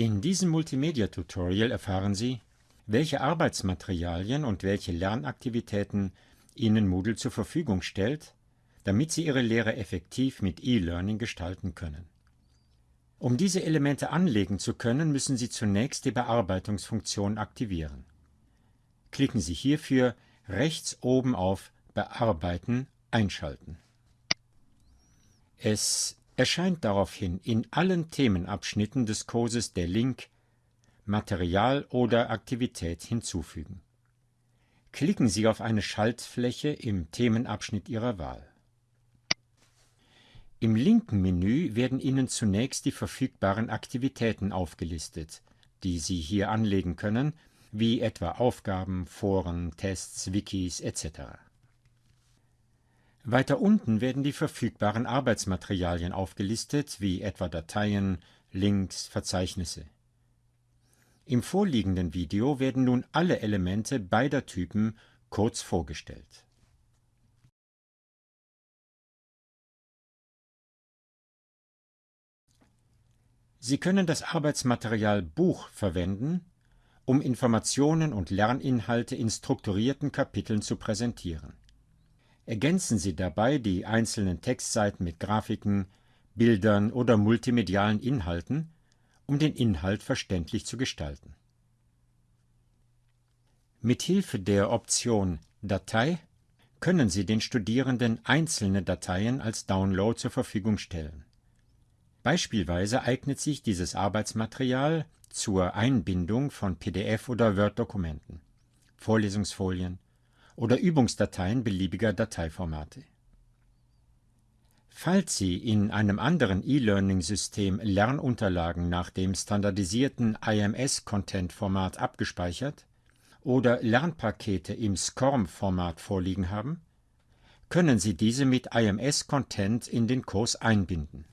In diesem Multimedia-Tutorial erfahren Sie, welche Arbeitsmaterialien und welche Lernaktivitäten Ihnen Moodle zur Verfügung stellt, damit Sie Ihre Lehre effektiv mit E-Learning gestalten können. Um diese Elemente anlegen zu können, müssen Sie zunächst die Bearbeitungsfunktion aktivieren. Klicken Sie hierfür rechts oben auf Bearbeiten einschalten. Es erscheint daraufhin in allen Themenabschnitten des Kurses der Link Material oder Aktivität hinzufügen. Klicken Sie auf eine Schaltfläche im Themenabschnitt Ihrer Wahl. Im linken Menü werden Ihnen zunächst die verfügbaren Aktivitäten aufgelistet, die Sie hier anlegen können, wie etwa Aufgaben, Foren, Tests, Wikis etc. Weiter unten werden die verfügbaren Arbeitsmaterialien aufgelistet, wie etwa Dateien, Links, Verzeichnisse. Im vorliegenden Video werden nun alle Elemente beider Typen kurz vorgestellt. Sie können das Arbeitsmaterial Buch verwenden, um Informationen und Lerninhalte in strukturierten Kapiteln zu präsentieren. Ergänzen Sie dabei die einzelnen Textseiten mit Grafiken, Bildern oder multimedialen Inhalten, um den Inhalt verständlich zu gestalten. Mit Hilfe der Option Datei können Sie den Studierenden einzelne Dateien als Download zur Verfügung stellen. Beispielsweise eignet sich dieses Arbeitsmaterial zur Einbindung von PDF- oder Word-Dokumenten, Vorlesungsfolien oder Übungsdateien beliebiger Dateiformate. Falls Sie in einem anderen E-Learning-System Lernunterlagen nach dem standardisierten IMS-Content-Format abgespeichert oder Lernpakete im SCORM-Format vorliegen haben, können Sie diese mit IMS-Content in den Kurs einbinden.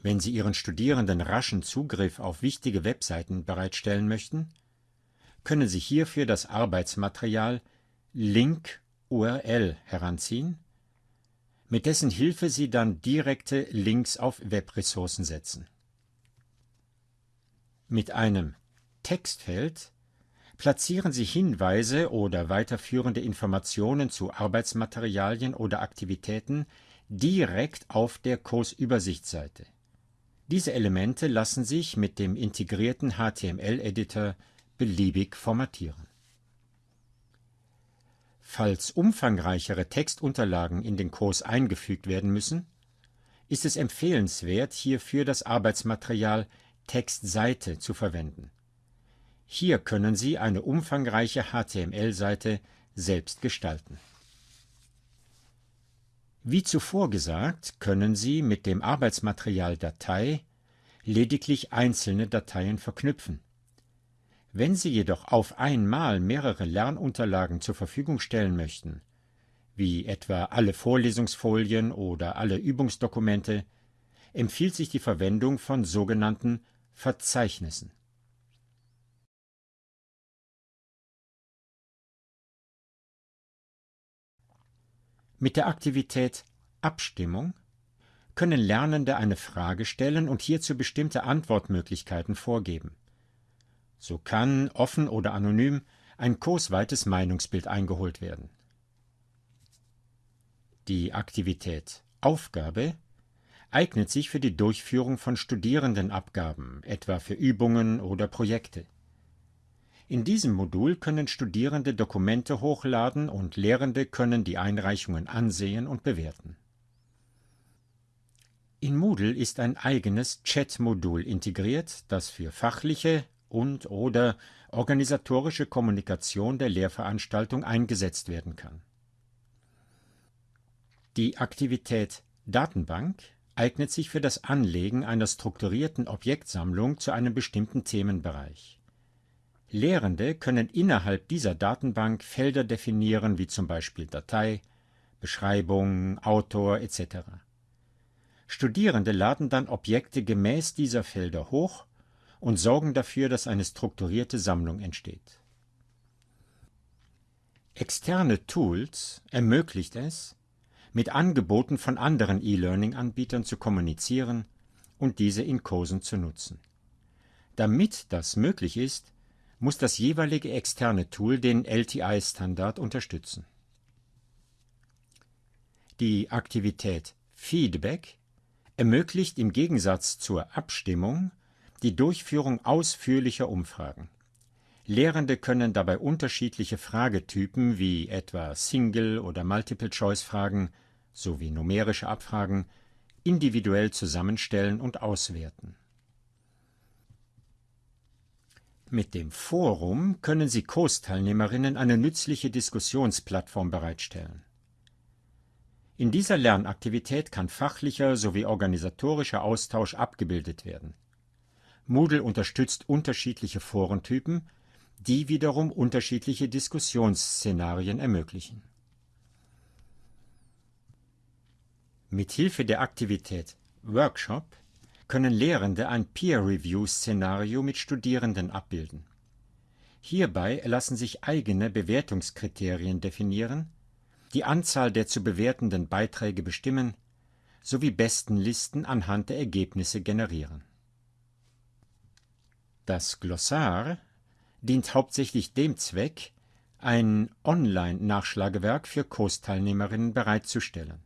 Wenn Sie Ihren Studierenden raschen Zugriff auf wichtige Webseiten bereitstellen möchten, können Sie hierfür das Arbeitsmaterial Link URL heranziehen, mit dessen Hilfe Sie dann direkte Links auf Webressourcen setzen. Mit einem Textfeld platzieren Sie Hinweise oder weiterführende Informationen zu Arbeitsmaterialien oder Aktivitäten direkt auf der Kursübersichtsseite. Diese Elemente lassen sich mit dem integrierten HTML-Editor beliebig formatieren. Falls umfangreichere Textunterlagen in den Kurs eingefügt werden müssen, ist es empfehlenswert, hierfür das Arbeitsmaterial Textseite zu verwenden. Hier können Sie eine umfangreiche HTML-Seite selbst gestalten. Wie zuvor gesagt, können Sie mit dem Arbeitsmaterial Datei lediglich einzelne Dateien verknüpfen. Wenn Sie jedoch auf einmal mehrere Lernunterlagen zur Verfügung stellen möchten, wie etwa alle Vorlesungsfolien oder alle Übungsdokumente, empfiehlt sich die Verwendung von sogenannten Verzeichnissen. Mit der Aktivität Abstimmung können Lernende eine Frage stellen und hierzu bestimmte Antwortmöglichkeiten vorgeben. So kann, offen oder anonym, ein kursweites Meinungsbild eingeholt werden. Die Aktivität Aufgabe eignet sich für die Durchführung von Studierendenabgaben, etwa für Übungen oder Projekte. In diesem Modul können Studierende Dokumente hochladen und Lehrende können die Einreichungen ansehen und bewerten. In Moodle ist ein eigenes Chat-Modul integriert, das für fachliche, und/oder organisatorische Kommunikation der Lehrveranstaltung eingesetzt werden kann. Die Aktivität Datenbank eignet sich für das Anlegen einer strukturierten Objektsammlung zu einem bestimmten Themenbereich. Lehrende können innerhalb dieser Datenbank Felder definieren wie zum Beispiel Datei, Beschreibung, Autor etc. Studierende laden dann Objekte gemäß dieser Felder hoch und sorgen dafür, dass eine strukturierte Sammlung entsteht. Externe Tools ermöglicht es, mit Angeboten von anderen E-Learning-Anbietern zu kommunizieren und diese in Kursen zu nutzen. Damit das möglich ist, muss das jeweilige externe Tool den LTI-Standard unterstützen. Die Aktivität Feedback ermöglicht im Gegensatz zur Abstimmung die Durchführung ausführlicher Umfragen. Lehrende können dabei unterschiedliche Fragetypen wie etwa Single- oder Multiple-Choice-Fragen sowie numerische Abfragen individuell zusammenstellen und auswerten. Mit dem Forum können Sie Kursteilnehmerinnen eine nützliche Diskussionsplattform bereitstellen. In dieser Lernaktivität kann fachlicher sowie organisatorischer Austausch abgebildet werden. Moodle unterstützt unterschiedliche Forentypen, die wiederum unterschiedliche Diskussionsszenarien ermöglichen. Mit Hilfe der Aktivität Workshop können Lehrende ein Peer-Review-Szenario mit Studierenden abbilden. Hierbei lassen sich eigene Bewertungskriterien definieren, die Anzahl der zu bewertenden Beiträge bestimmen sowie Bestenlisten anhand der Ergebnisse generieren. Das Glossar dient hauptsächlich dem Zweck, ein Online-Nachschlagewerk für Kursteilnehmerinnen bereitzustellen.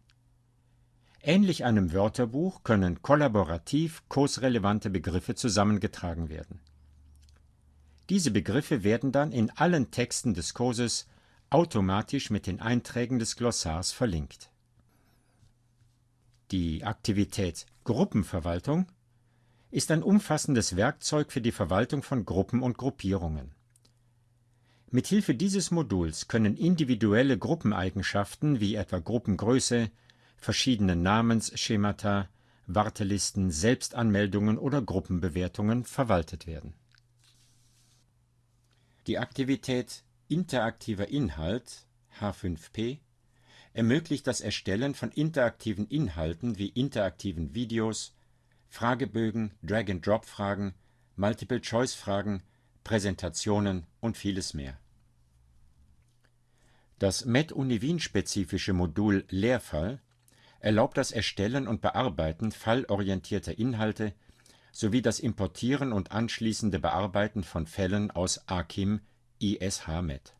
Ähnlich einem Wörterbuch können kollaborativ kursrelevante Begriffe zusammengetragen werden. Diese Begriffe werden dann in allen Texten des Kurses automatisch mit den Einträgen des Glossars verlinkt. Die Aktivität Gruppenverwaltung ist ein umfassendes Werkzeug für die Verwaltung von Gruppen und Gruppierungen. Mithilfe dieses Moduls können individuelle Gruppeneigenschaften wie etwa Gruppengröße, verschiedene Namensschemata, Wartelisten, Selbstanmeldungen oder Gruppenbewertungen verwaltet werden. Die Aktivität Interaktiver Inhalt H5P ermöglicht das Erstellen von interaktiven Inhalten wie interaktiven Videos, Fragebögen, Drag-and-Drop-Fragen, Multiple-Choice-Fragen, Präsentationen und vieles mehr. Das Med-Uni Wien-spezifische Modul Lehrfall erlaubt das Erstellen und Bearbeiten fallorientierter Inhalte sowie das Importieren und anschließende Bearbeiten von Fällen aus AKIM ISH-Med.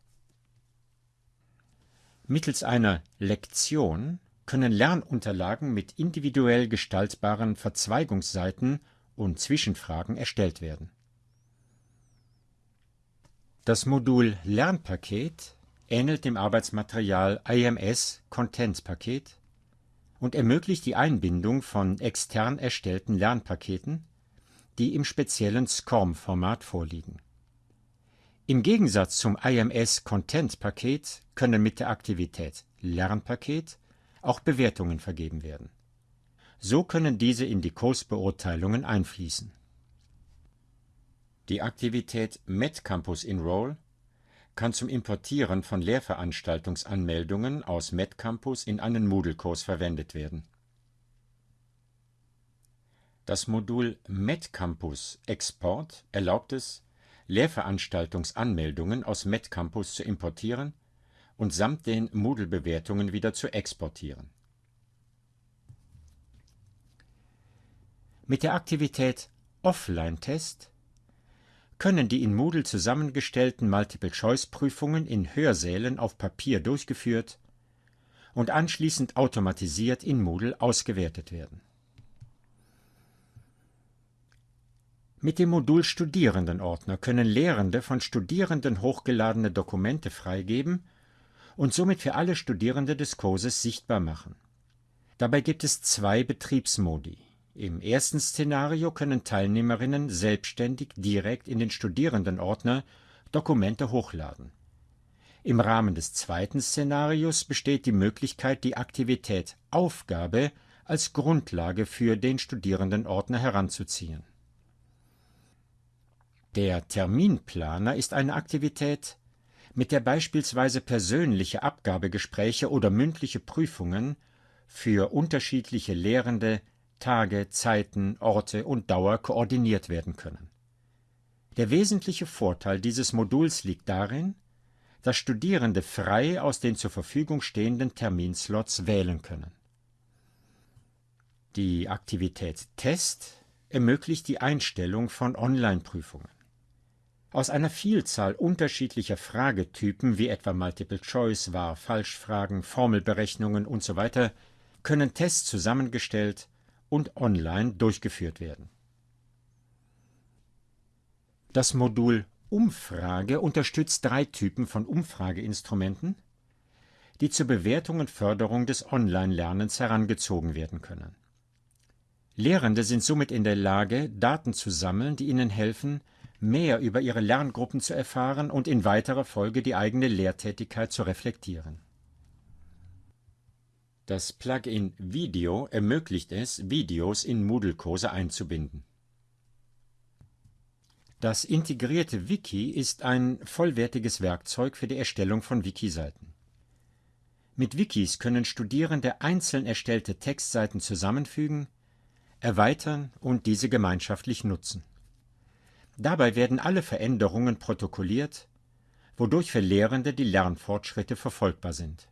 Mittels einer Lektion können Lernunterlagen mit individuell gestaltbaren Verzweigungsseiten und Zwischenfragen erstellt werden. Das Modul Lernpaket ähnelt dem Arbeitsmaterial IMS Content Paket und ermöglicht die Einbindung von extern erstellten Lernpaketen, die im speziellen SCORM-Format vorliegen. Im Gegensatz zum IMS Content Paket können mit der Aktivität Lernpaket auch Bewertungen vergeben werden. So können diese in die Kursbeurteilungen einfließen. Die Aktivität MedCampus Enroll kann zum Importieren von Lehrveranstaltungsanmeldungen aus MedCampus in einen Moodle-Kurs verwendet werden. Das Modul MedCampus Export erlaubt es, Lehrveranstaltungsanmeldungen aus MedCampus zu importieren und samt den Moodle-Bewertungen wieder zu exportieren. Mit der Aktivität Offline-Test können die in Moodle zusammengestellten Multiple-Choice-Prüfungen in Hörsälen auf Papier durchgeführt und anschließend automatisiert in Moodle ausgewertet werden. Mit dem Modul Studierendenordner können Lehrende von Studierenden hochgeladene Dokumente freigeben und somit für alle Studierende des Kurses sichtbar machen. Dabei gibt es zwei Betriebsmodi. Im ersten Szenario können Teilnehmerinnen selbstständig direkt in den Studierendenordner Dokumente hochladen. Im Rahmen des zweiten Szenarios besteht die Möglichkeit, die Aktivität Aufgabe als Grundlage für den Studierendenordner heranzuziehen. Der Terminplaner ist eine Aktivität, mit der beispielsweise persönliche Abgabegespräche oder mündliche Prüfungen für unterschiedliche Lehrende Tage, Zeiten, Orte und Dauer koordiniert werden können. Der wesentliche Vorteil dieses Moduls liegt darin, dass Studierende frei aus den zur Verfügung stehenden Terminslots wählen können. Die Aktivität Test ermöglicht die Einstellung von Online-Prüfungen. Aus einer Vielzahl unterschiedlicher Fragetypen wie etwa Multiple Choice, Wahr, Falschfragen, Formelberechnungen usw. können Tests zusammengestellt und online durchgeführt werden. Das Modul Umfrage unterstützt drei Typen von Umfrageinstrumenten, die zur Bewertung und Förderung des Online-Lernens herangezogen werden können. Lehrende sind somit in der Lage, Daten zu sammeln, die ihnen helfen, mehr über ihre Lerngruppen zu erfahren und in weiterer Folge die eigene Lehrtätigkeit zu reflektieren. Das Plugin Video ermöglicht es, Videos in Moodle-Kurse einzubinden. Das integrierte Wiki ist ein vollwertiges Werkzeug für die Erstellung von Wiki-Seiten. Mit Wikis können Studierende einzeln erstellte Textseiten zusammenfügen, erweitern und diese gemeinschaftlich nutzen. Dabei werden alle Veränderungen protokolliert, wodurch für Lehrende die Lernfortschritte verfolgbar sind